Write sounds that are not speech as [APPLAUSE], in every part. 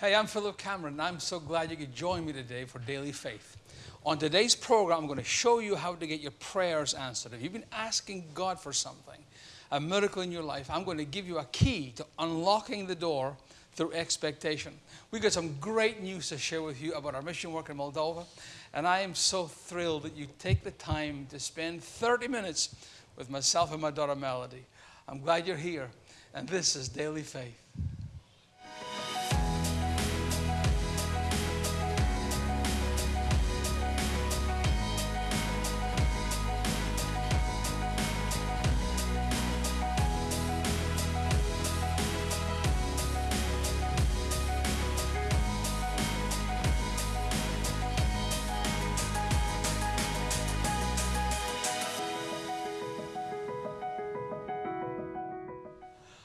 Hey, I'm Philip Cameron, and I'm so glad you could join me today for Daily Faith. On today's program, I'm going to show you how to get your prayers answered. If you've been asking God for something, a miracle in your life, I'm going to give you a key to unlocking the door through expectation. We've got some great news to share with you about our mission work in Moldova, and I am so thrilled that you take the time to spend 30 minutes with myself and my daughter Melody. I'm glad you're here, and this is Daily Faith.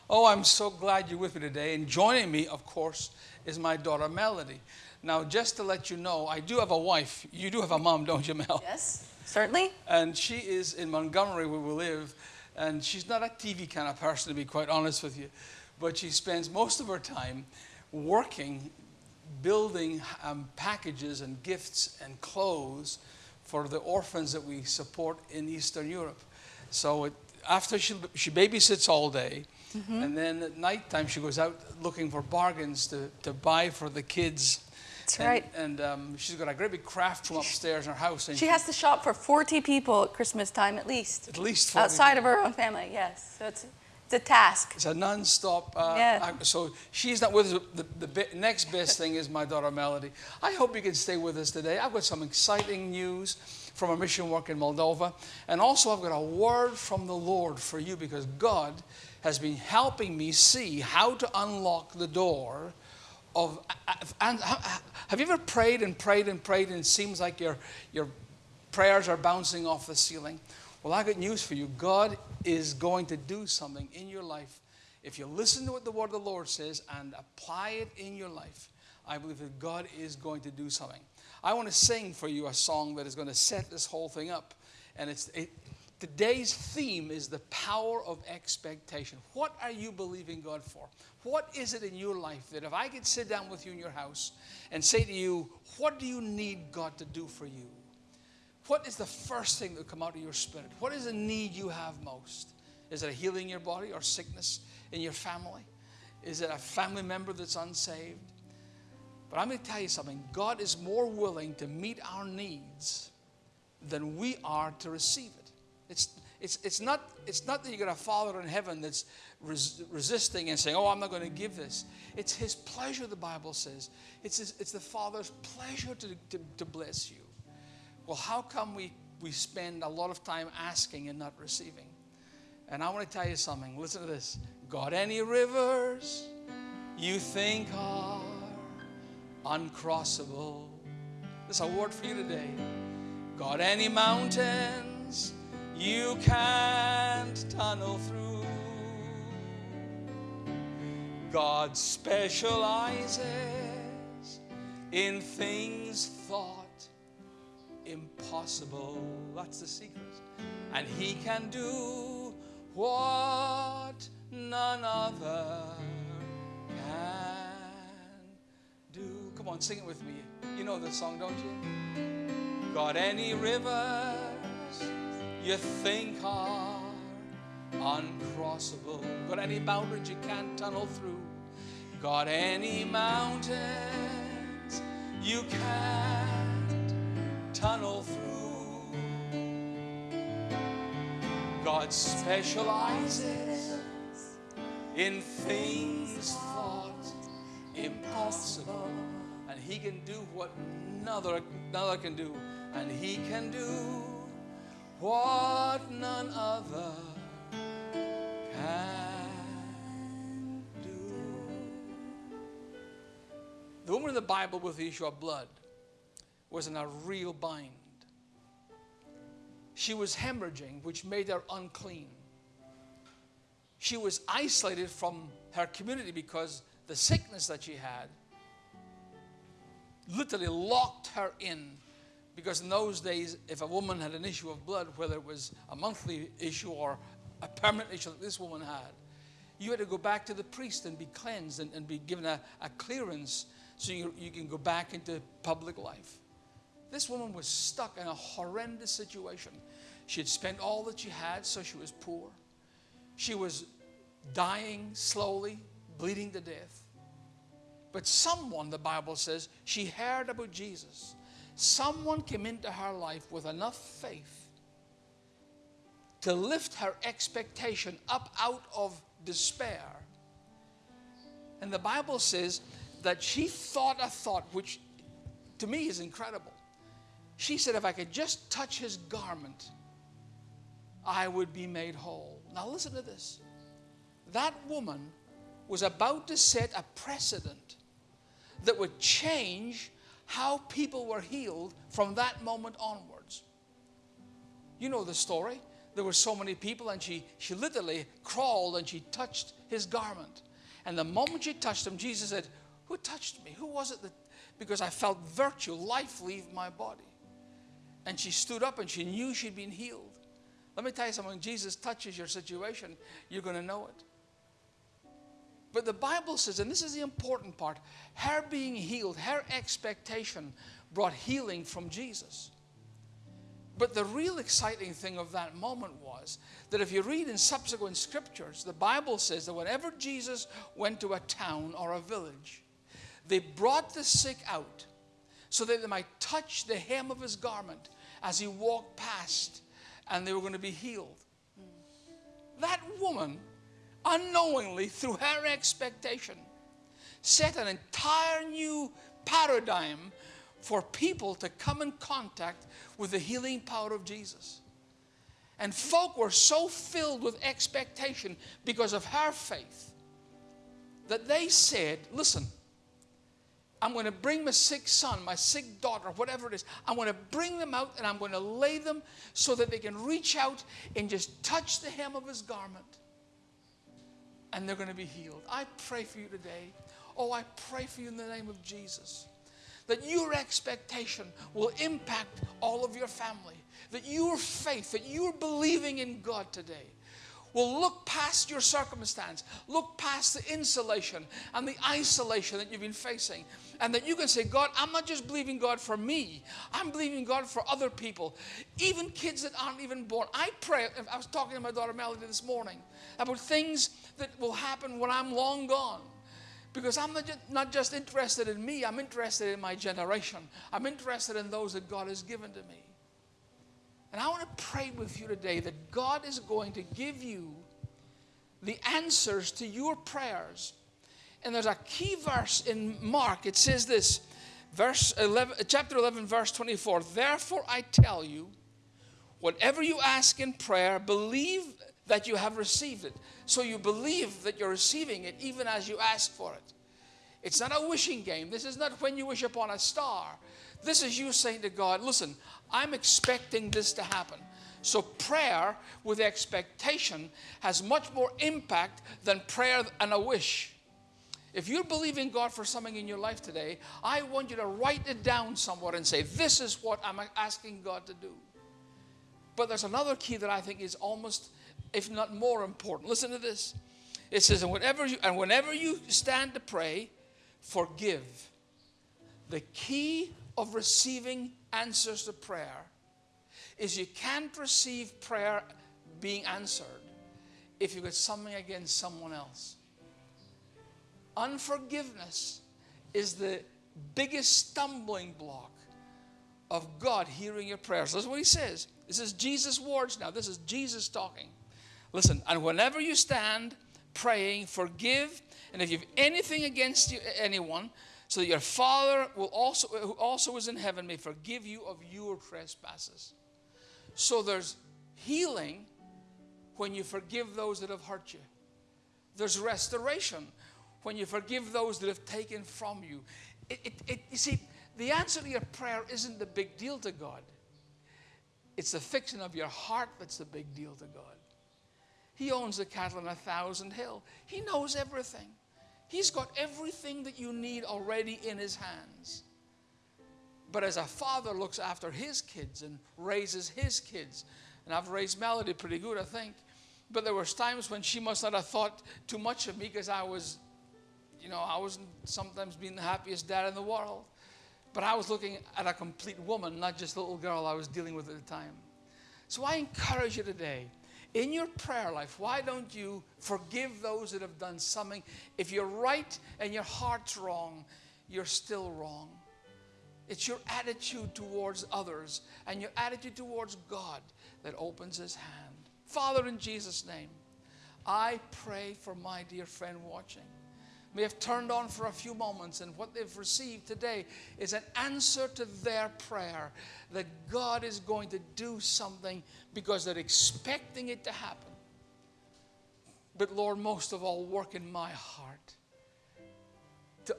Oh, I'm so glad you're with me today. And joining me, of course, is my daughter Melody. Now, just to let you know, I do have a wife. You do have a mom, don't you, Mel? Yes, certainly. And she is in Montgomery, where we live. And she's not a TV kind of person, to be quite honest with you. But she spends most of her time working, building um, packages and gifts and clothes for the orphans that we support in Eastern Europe. So it, after she, she babysits all day, Mm-hmm. And then at nighttime, she goes out looking for bargains to, to buy for the kids. That's and, right. And um, she's got a great big craft room upstairs in her house. And she, she has to shop for 40 people at Christmas time at least. At least Outside people. of her own family, yes. So it's, it's a task. It's a non-stop. Uh, yeah. so she's not with us. The, the next best thing is my daughter Melody. I hope you can stay with us today. I've got some exciting news from our mission work in Moldova. And also I've got a word from the Lord for you because God has been helping me see how to unlock the door of and have you ever prayed and prayed and prayed and it seems like your your prayers are bouncing off the ceiling? Well i got news for you. God is going to do something in your life. If you listen to what the word of the lord says and apply it in your life i believe that god is going to do something. I want to sing for you a song that is going to set this whole thing up. And it's it, Today's theme is the power of expectation. What are you believing God for? What is it in your life that if I could sit down with you in your house and say to you, What do you need God to do for you? What is the first thing that would come out of your spirit? What is the need you have most? Is it a healing in your body or sickness in your family? Is it a family member that's unsaved? But I'm going to tell you something God is more willing to meet our needs than we are to receive it. It's, it's, it's, not, it's not that you got a Father in heaven that's res- resisting and saying, Oh, I'm not going to give this. It's His pleasure, the Bible says. It's, his, it's the Father's pleasure to, to, to bless you. Well, how come we, we spend a lot of time asking and not receiving? And I want to tell you something. Listen to this. Got any rivers you think are uncrossable? This is a word for you today. Got any mountains you can't tunnel through. God specializes in things thought impossible. That's the secret. And He can do what none other can do. Come on, sing it with me. You know the song, don't you? Got any river you think are uncrossable. Got any mountains you can't tunnel through? Got any mountains you can't tunnel through? God specializes in things thought impossible. And He can do what another, another can do. And He can do what none other can do. The woman in the Bible with the issue of blood was in a real bind. She was hemorrhaging, which made her unclean. She was isolated from her community because the sickness that she had literally locked her in because in those days, if a woman had an issue of blood, whether it was a monthly issue or a permanent issue that this woman had, you had to go back to the priest and be cleansed and, and be given a, a clearance so you, you can go back into public life. This woman was stuck in a horrendous situation. She had spent all that she had, so she was poor. She was dying slowly, bleeding to death. But someone, the Bible says, she heard about Jesus. Someone came into her life with enough faith to lift her expectation up out of despair. And the Bible says that she thought a thought which to me is incredible. She said, If I could just touch his garment, I would be made whole. Now, listen to this. That woman was about to set a precedent that would change how people were healed from that moment onwards. You know the story. There were so many people, and she, she literally crawled and she touched his garment. And the moment she touched him, Jesus said, Who touched me? Who was it that? Because I felt virtue, life leave my body. And she stood up and she knew she'd been healed. Let me tell you something Jesus touches your situation, you're going to know it. But the Bible says, and this is the important part, her being healed, her expectation brought healing from Jesus. But the real exciting thing of that moment was that if you read in subsequent scriptures, the Bible says that whenever Jesus went to a town or a village, they brought the sick out so that they might touch the hem of his garment as he walked past and they were going to be healed. That woman, unknowingly, through her expectation, set an entire new paradigm for people to come in contact with the healing power of Jesus. And folk were so filled with expectation because of her faith that they said, Listen, I'm going to bring my sick son, my sick daughter, whatever it is. I'm going to bring them out and I'm going to lay them so that they can reach out and just touch the hem of his garment. And they're going to be healed. I pray for you today. Oh, I pray for you in the name of Jesus. That your expectation will impact all of your family. That your faith, that you're believing in God today will look past your circumstance, look past the insulation and the isolation that you've been facing, and that you can say, God, I'm not just believing God for me, I'm believing God for other people, even kids that aren't even born. I pray, I was talking to my daughter Melody this morning about things that will happen when I'm long gone. Because I'm not just, not just interested in me, I'm interested in my generation. I'm interested in those that God has given to me. And I want to pray with you today that God is going to give you the answers to your prayers. And there's a key verse in Mark. It says this, verse 11, chapter 11, verse 24. Therefore I tell you, whatever you ask in prayer, believe that you have received it. So you believe that you're receiving it even as you ask for it. It's not a wishing game. This is not when you wish upon a star. This is you saying to God, listen, I'm expecting this to happen. So prayer with expectation has much more impact than prayer and a wish. If you're believing God for something in your life today, I want you to write it down somewhere and say, This is what I'm asking God to do. But there's another key that I think is almost, if not more important. Listen to this. It says, and whenever you, and whenever you stand to pray, forgive. The key of receiving answers to prayer is you can't receive prayer being answered if you've got something against someone else. Unforgiveness is the biggest stumbling block of God hearing your prayers. Listen what he says. This is Jesus' words now. This is Jesus talking. Listen, and whenever you stand praying, forgive, and if you have anything against you, anyone, so that your Father will also, who also is in heaven may forgive you of your trespasses. So there's healing when you forgive those that have hurt you. There's restoration when you forgive those that have taken from you. It, it, it, you see, the answer to your prayer isn't the big deal to God. It's the fixing of your heart that's the big deal to God. He owns the cattle on a thousand hill. He knows everything. He's got everything that you need already in his hands. But as a father looks after his kids and raises his kids, and I've raised Melody pretty good, I think. But there was times when she must not have thought too much of me because I was you know, I wasn't sometimes being the happiest dad in the world. But I was looking at a complete woman, not just a little girl I was dealing with at the time. So I encourage you today, in your prayer life, why don't you forgive those that have done something? If you're right and your heart's wrong, you're still wrong. It's your attitude towards others and your attitude towards God that opens His hand. Father, in Jesus' name, I pray for my dear friend watching. May have turned on for a few moments, and what they've received today is an answer to their prayer that God is going to do something because they're expecting it to happen. But Lord, most of all, work in my heart to,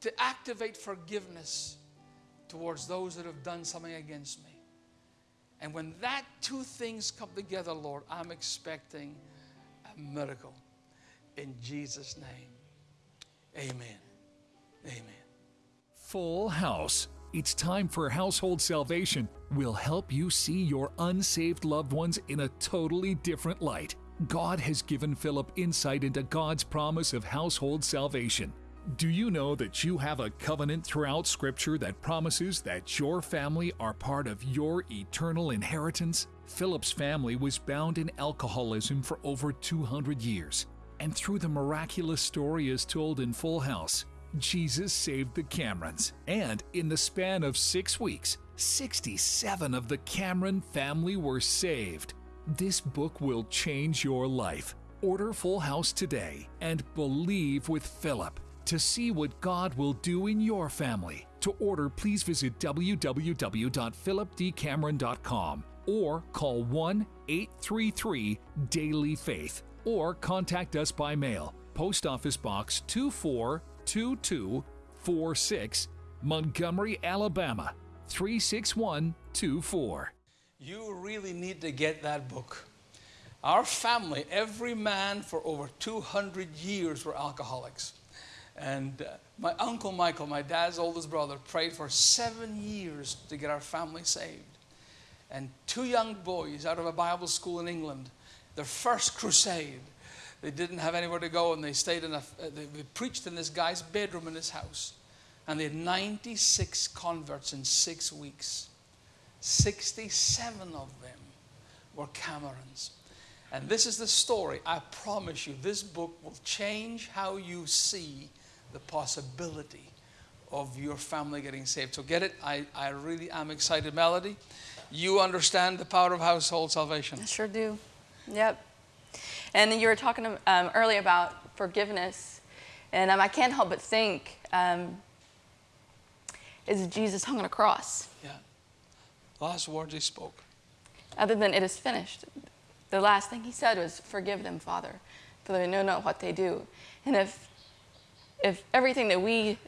to activate forgiveness towards those that have done something against me. And when that two things come together, Lord, I'm expecting a miracle. In Jesus' name, amen. Amen. Full House. It's time for Household Salvation. We'll help you see your unsaved loved ones in a totally different light. God has given Philip insight into God's promise of household salvation. Do you know that you have a covenant throughout Scripture that promises that your family are part of your eternal inheritance? Philip's family was bound in alcoholism for over 200 years. And through the miraculous story as told in Full House, Jesus saved the Camerons. And in the span of six weeks, 67 of the Cameron family were saved. This book will change your life. Order Full House today and believe with Philip to see what God will do in your family. To order, please visit www.philipdcameron.com or call 1 833 Daily Faith or contact us by mail. Post Office Box 242246, Montgomery, Alabama 36124. You really need to get that book. Our family, every man for over 200 years were alcoholics. And uh, my uncle Michael, my dad's oldest brother, prayed for seven years to get our family saved. And two young boys out of a Bible school in England, their first crusade, they didn't have anywhere to go and they stayed in a, uh, they preached in this guy's bedroom in his house. And they had 96 converts in six weeks. 67 of them were Camerons. And this is the story. I promise you, this book will change how you see the possibility of your family getting saved. So get it? I, I really am excited. Melody, you understand the power of household salvation. I sure do. Yep. And you were talking um, earlier about forgiveness, and um, I can't help but think um, is Jesus hung on a cross? Yeah. Last words he spoke. Other than it is finished, the last thing he said was, "Forgive them, Father, for they know not what they do." And if if everything that we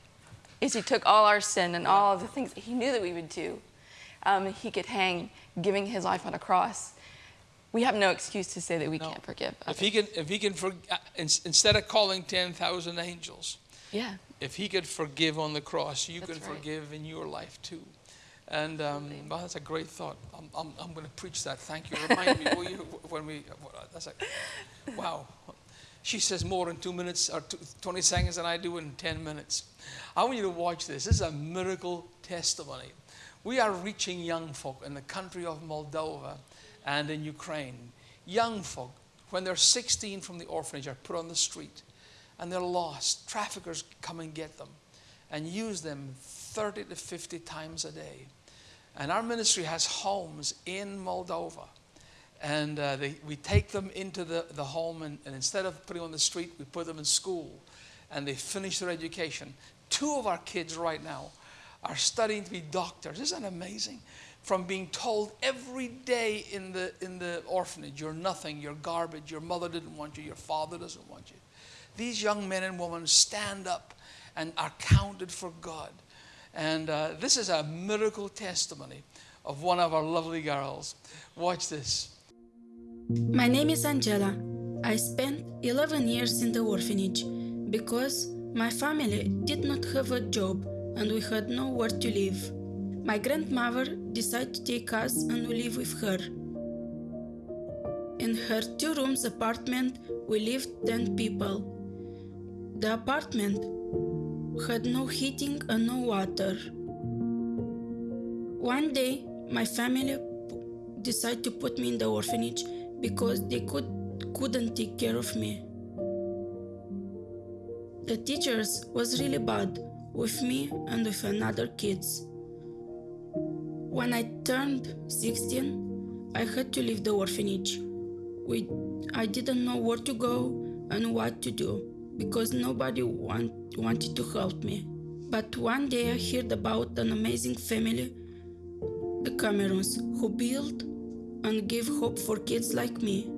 is he took all our sin and all of the things that he knew that we would do, um, he could hang giving his life on a cross. We have no excuse to say that we No. can't forgive. If he can, if he can, for, uh, ins- instead of calling 10,000 angels, yeah. if he could forgive on the cross, you That's can right. forgive in your life too. And um, well, that's a great thought. I'm, I'm, I'm going to preach that. Thank you. Remind me, you, [LAUGHS] when we, that's a, wow. She says more in two minutes or two, 20 seconds than I do in 10 minutes. I want you to watch this. This is a miracle testimony. We are reaching young folk in the country of Moldova and in Ukraine. Young folk, when they're 16 from the orphanage, are put on the street and they're lost. Traffickers come and get them and use them 30 to 50 times a day. And our ministry has homes in Moldova. And uh, they, we take them into the, the home, and, and instead of putting on the street, we put them in school. And they finish their education. Two of our kids right now are studying to be doctors. Isn't that amazing? From being told every day in the, in the orphanage, you're nothing, you're garbage, your mother didn't want you, your father doesn't want you. These young men and women stand up and are counted for God. And uh, this is a miracle testimony of one of our lovely girls. Watch this. My name is Angela. I spent 11 years in the orphanage because my family did not have a job and we had nowhere to live. My grandmother decided to take us and we live with her. In her two rooms apartment, we lived 10 people. The apartment had no heating and no water. One day, my family decided to put me in the orphanage because they could couldn't take care of me. The teachers was really bad with me and with another kids. When I turned 16, I had to leave the orphanage. We, I didn't know where to go and what to do because nobody want, wanted to help me. But one day I heard about an amazing family, the Camerons, who built and gave hope for kids like me.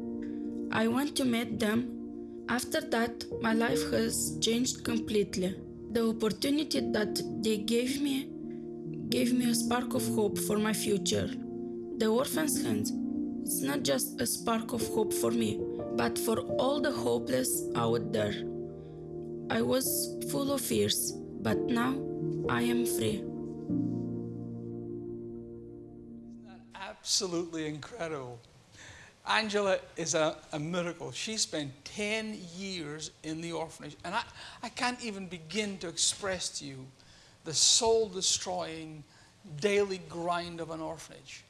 I went to meet them. After that, my life has changed completely. The opportunity that they gave me gave me a spark of hope for my future. The orphan's hands, it's not just a spark of hope for me, but for all the hopeless out there. I was full of fears, but now I am free. Isn't that absolutely incredible. Angela is a, a miracle. She spent 10 years in the orphanage. And I, I can't even begin to express to you the soul destroying daily grind of an orphanage.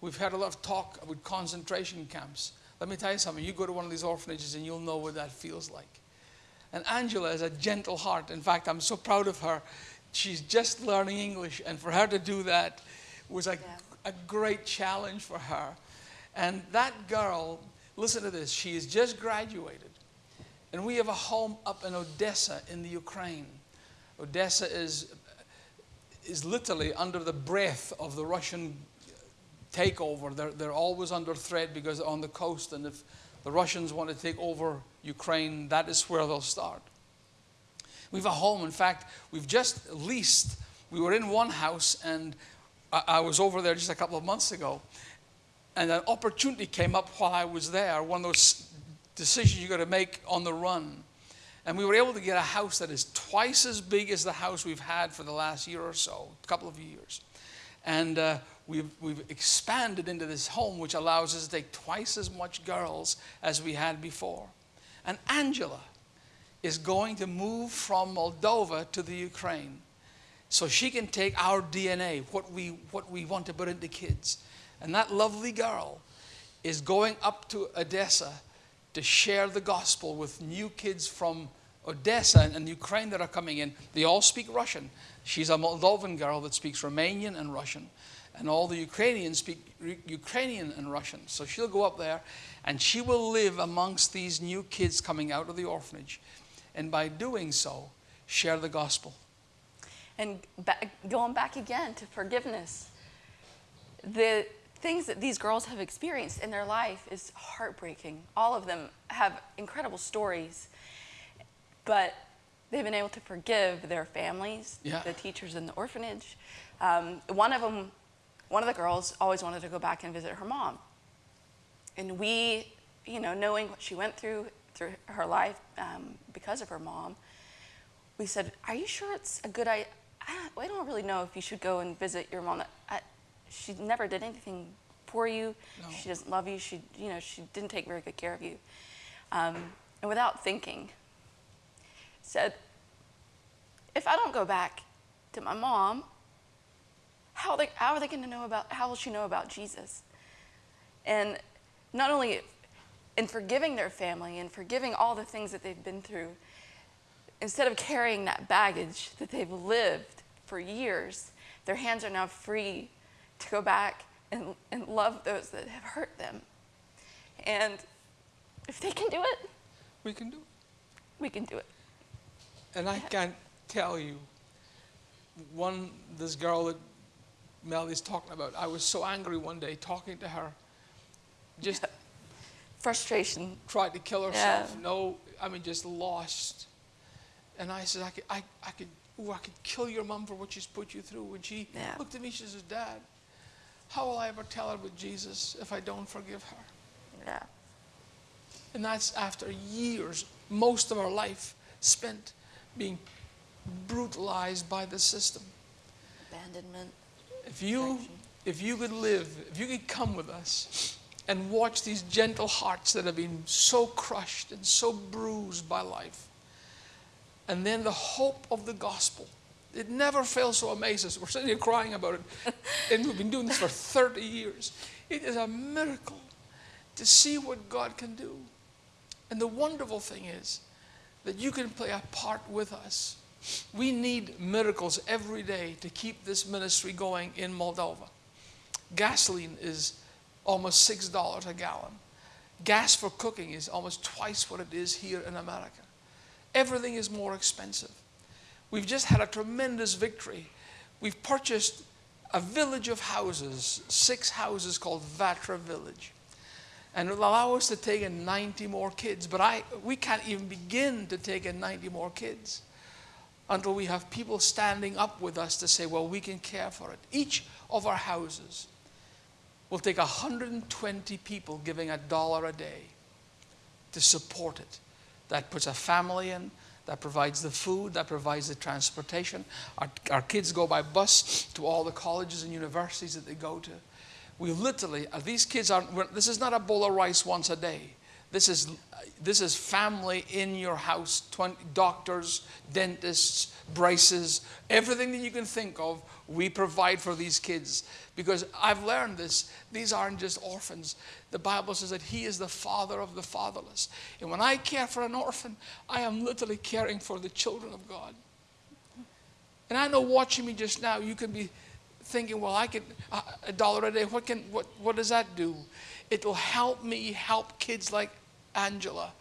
We've had a lot of talk about concentration camps. Let me tell you something. You go to one of these orphanages and you'll know what that feels like. And Angela has a gentle heart. In fact, I'm so proud of her. She's just learning English, and for her to do that was a, a great challenge for her. And that girl, listen to this, she has just graduated. And we have a home up in Odessa in the Ukraine. Odessa is, is literally under the breath of the Russian takeover. They're, they're always under threat because they're on the coast, and if the Russians want to take over Ukraine, that is where they'll start. We have a home. In fact, we've just leased. We were in one house, and I, I was over there just a couple of months ago, and an opportunity came up while I was there. One of those decisions you got to make on the run. And we were able to get a house that is twice as big as the house we've had for the last year or so, a couple of years. And uh, we've, we've expanded into this home, which allows us to take twice as much girls as we had before. And Angela is going to move from Moldova to the Ukraine so she can take our DNA, what we, what we want to put into kids. And that lovely girl is going up to Odessa to share the gospel with new kids from Odessa and, Ukraine that are coming in. They all speak Russian. She's a Moldovan girl that speaks Romanian and Russian. And all the Ukrainians speak Ukrainian and Russian. So she'll go up there and she will live amongst these new kids coming out of the orphanage. And by doing so, share the gospel. And going back again to forgiveness, the things that these girls have experienced in their life is heartbreaking. All of them have incredible stories, but they've been able to forgive their families, Yeah. the teachers in the orphanage. Um, one of them, one of the girls, always wanted to go back and visit her mom, and we, you know, knowing what she went through through her life um, because of her mom, we said, "Are you sure it's a good idea? I don't really know if you should go and visit your mom. I, she never did anything for you. No. She doesn't love you. She, you know, she didn't take very good care of you." Um, and without thinking, said, "If I don't go back to my mom, how are they, how are they going to know about? How will she know about Jesus?" And not only in forgiving their family and forgiving all the things that they've been through, instead of carrying that baggage that they've lived for years, their hands are now free to go back and, and love those that have hurt them. And if they can do it, We can do it. we can do it. And I can't tell you, one, this girl that Melly's talking about, I was so angry one day talking to her. Just Frustration. tried to kill herself. Yeah. No, I mean, just lost. And I said, I could, I, I could, ooh, I could kill your mom for what she's put you through. And she Yeah. looked at me, she says, Dad, how will I ever tell her with Jesus if I don't forgive her? Yeah. And that's after years, most of our life spent being brutalized by the system. Abandonment. If you, if you could live, if you could come with us and watch these gentle hearts that have been so crushed and so bruised by life, and then the hope of the gospel. It never fails to amaze us. We're sitting here crying about it, [LAUGHS] and we've been doing this for 30 years. It is a miracle to see what God can do. And the wonderful thing is that you can play a part with us. We need miracles every day to keep this ministry going in Moldova. Gasoline is almost $6 a gallon. Gas for cooking is almost twice what it is here in America. Everything is more expensive. We've just had a tremendous victory. We've purchased a village of houses, six houses called Vatra Village. And it'll allow us to take in 90 more kids. But I, we can't even begin to take in 90 more kids until we have people standing up with us to say, well, we can care for it. Each of our houses will take 120 people giving a dollar a day to support it. That puts a family in, that provides the food, that provides the transportation. Our, our kids go by bus to all the colleges and universities that they go to. We literally, uh, these kids aren't, this is not a bowl of rice once a day. This is, this is family in your house 20, doctors, dentists, braces, everything that you can think of, we provide for these kids. Because I've learned this, these aren't just orphans. The Bible says that He is the father of the fatherless. And when I care for an orphan, I am literally caring for the children of God. And I know watching me just now, you can be thinking, well, I could, a dollar a day, what, can, what, what does that do? It will help me help kids like Angela,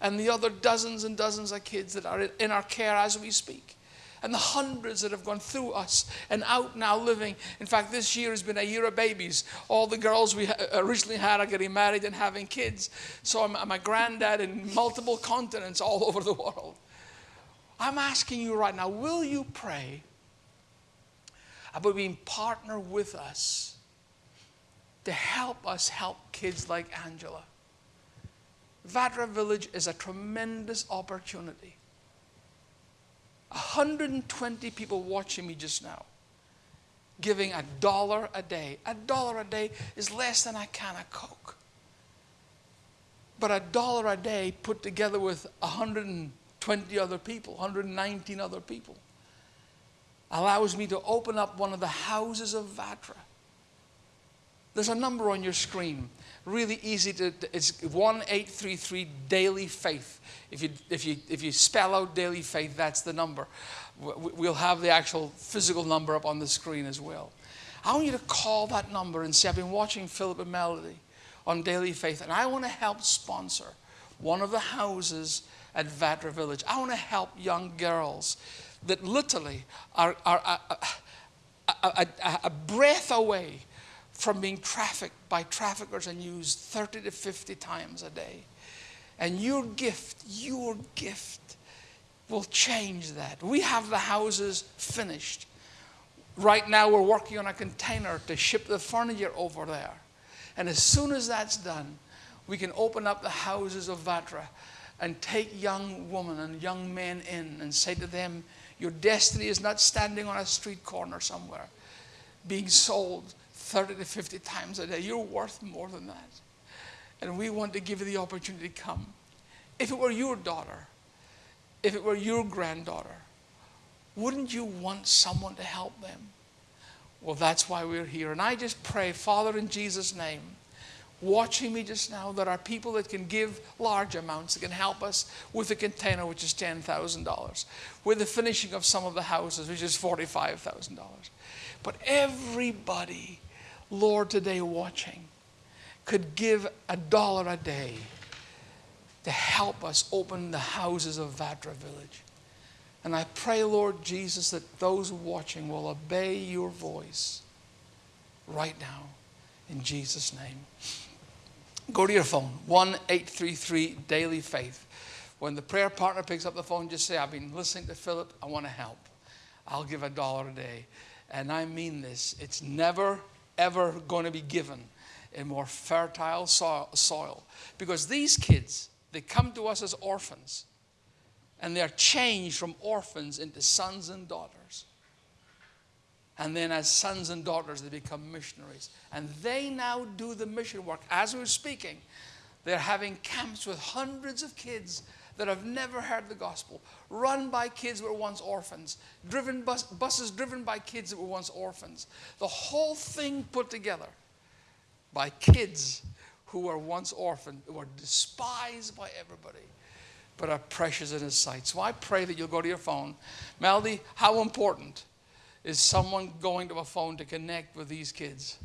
and the other dozens and dozens of kids that are in our care as we speak. And the hundreds that have gone through us and out now living. In fact, this year has been a year of babies. All the girls we originally had are getting married and having kids. So I'm, I'm a granddad in multiple continents all over the world. I'm asking you right now will you pray about being partner with us to help us help kids like Angela? Vatra Village is a tremendous opportunity. 120 people watching me just now giving a dollar a day. A dollar a day is less than a can of Coke. But a dollar a day put together with 120 other people, 119 other people, allows me to open up one of the houses of Vatra. There's a number on your screen really easy to, it's 1833 daily faith. If you, if, you, if you spell out daily faith, that's the number. We'll have the actual physical number up on the screen as well. I want you to call that number and say, I've been watching Philip and Melody on Daily Faith, and I want to help sponsor one of the houses at Vatra Village. I want to help young girls that literally are, are a, a, a, a breath away from being trafficked by traffickers and used 30 to 50 times a day. And your gift, your gift will change that. We have the houses finished. Right now, we're working on a container to ship the furniture over there. And as soon as that's done, we can open up the houses of Vatra and take young women and young men in and say to them, Your destiny is not standing on a street corner somewhere, being sold 30 to 50 times a day. You're worth more than that. And we want to give you the opportunity to come. If it were your daughter, if it were your granddaughter, wouldn't you want someone to help them? Well, that's why we're here. And I just pray, Father, in Jesus' name, watching me just now, there are people that can give large amounts that can help us with the container, which is $10,000, with the finishing of some of the houses, which is $45,000. But everybody Lord, today watching, could give a dollar a day to help us open the houses of Vatra Village. And I pray, Lord Jesus, that those watching will obey your voice right now in Jesus' name. Go to your phone, 1 833 Daily Faith. When the prayer partner picks up the phone, just say, I've been listening to Philip, I want to help. I'll give a dollar a day. And I mean this. It's never ever going to be given a more fertile soil. Because these kids, they come to us as orphans and they're changed from orphans into sons and daughters. And then, as sons and daughters, they become missionaries. And they now do the mission work. As we're speaking, they're having camps with hundreds of kids that have never heard the gospel, run by kids that were once orphans, driven bus, buses driven by kids that were once orphans. The whole thing put together by kids who were once orphaned, who were despised by everybody, but are precious in His sight. So I pray that you'll go to your phone. Melody, how important is someone going to a phone to connect with these kids?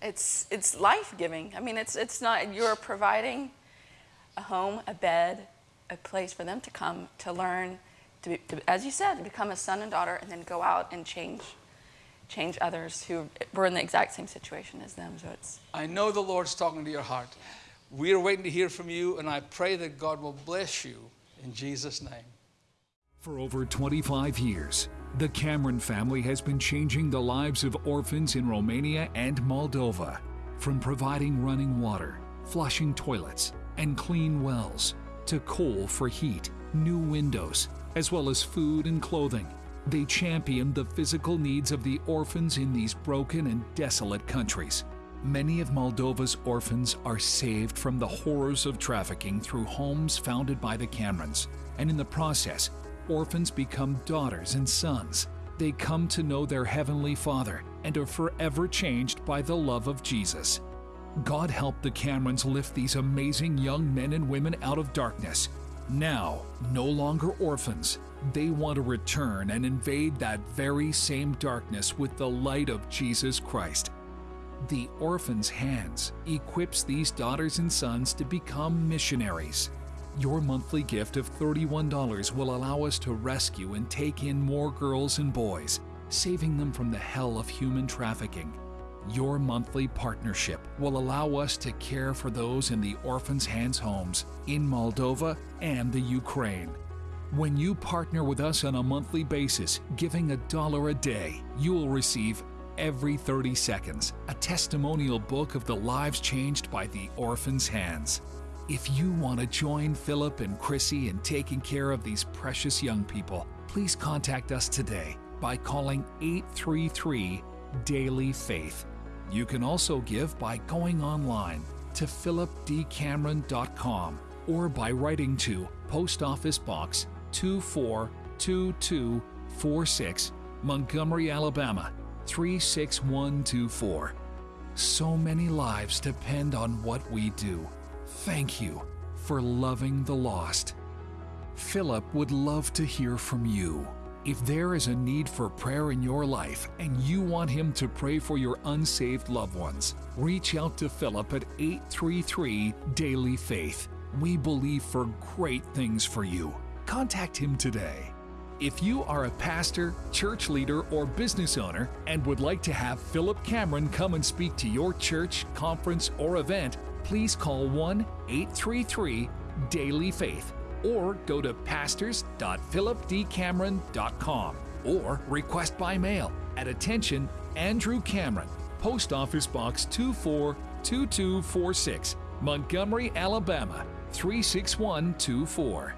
It's, it's life giving. I mean, it's, it's not, you're providing a home, a bed, a place for them to come to learn, to, be, to as you said, to become a son and daughter, and then go out and change, change others who were in the exact same situation as them. So it's I know the Lord's talking to your heart. We are waiting to hear from you, and I pray that God will bless you in Jesus' name. For over 25 years, the Cameron family has been changing the lives of orphans in Romania and Moldova. From providing running water, flushing toilets, and clean wells, to coal for heat, new windows, as well as food and clothing. They champion the physical needs of the orphans in these broken and desolate countries. Many of Moldova's orphans are saved from the horrors of trafficking through homes founded by the Camerons, and in the process, orphans become daughters and sons. They come to know their Heavenly Father and are forever changed by the love of Jesus. God helped the Camerons lift these amazing young men and women out of darkness. Now, no longer orphans, they want to return and invade that very same darkness with the light of Jesus Christ. The Orphan's Hands equips these daughters and sons to become missionaries. Your monthly gift of $31 will allow us to rescue and take in more girls and boys, saving them from the hell of human trafficking. Your monthly partnership will allow us to care for those in the Orphans' Hands homes in Moldova and the Ukraine. When you partner with us on a monthly basis, giving a dollar a day, you will receive every 30 seconds a testimonial book of the lives changed by the Orphans' Hands. If you want to join Philip and Chrissy in taking care of these precious young people, please contact us today by calling 833 Daily Faith. You can also give by going online to philipdcameron.com or by writing to Post Office Box 242246, Montgomery, Alabama 36124. So many lives depend on what we do. Thank you for loving the lost. Philip would love to hear from you. If there is a need for prayer in your life and you want him to pray for your unsaved loved ones, reach out to Philip at 833 Daily Faith. We believe for great things for you. Contact him today. If you are a pastor, church leader, or business owner and would like to have Philip Cameron come and speak to your church, conference, or event, please call 1 833 Daily Faith or go to pastors.philipdcameron.com or request by mail at attention Andrew Cameron, Post Office Box 242246, Montgomery, Alabama 36124.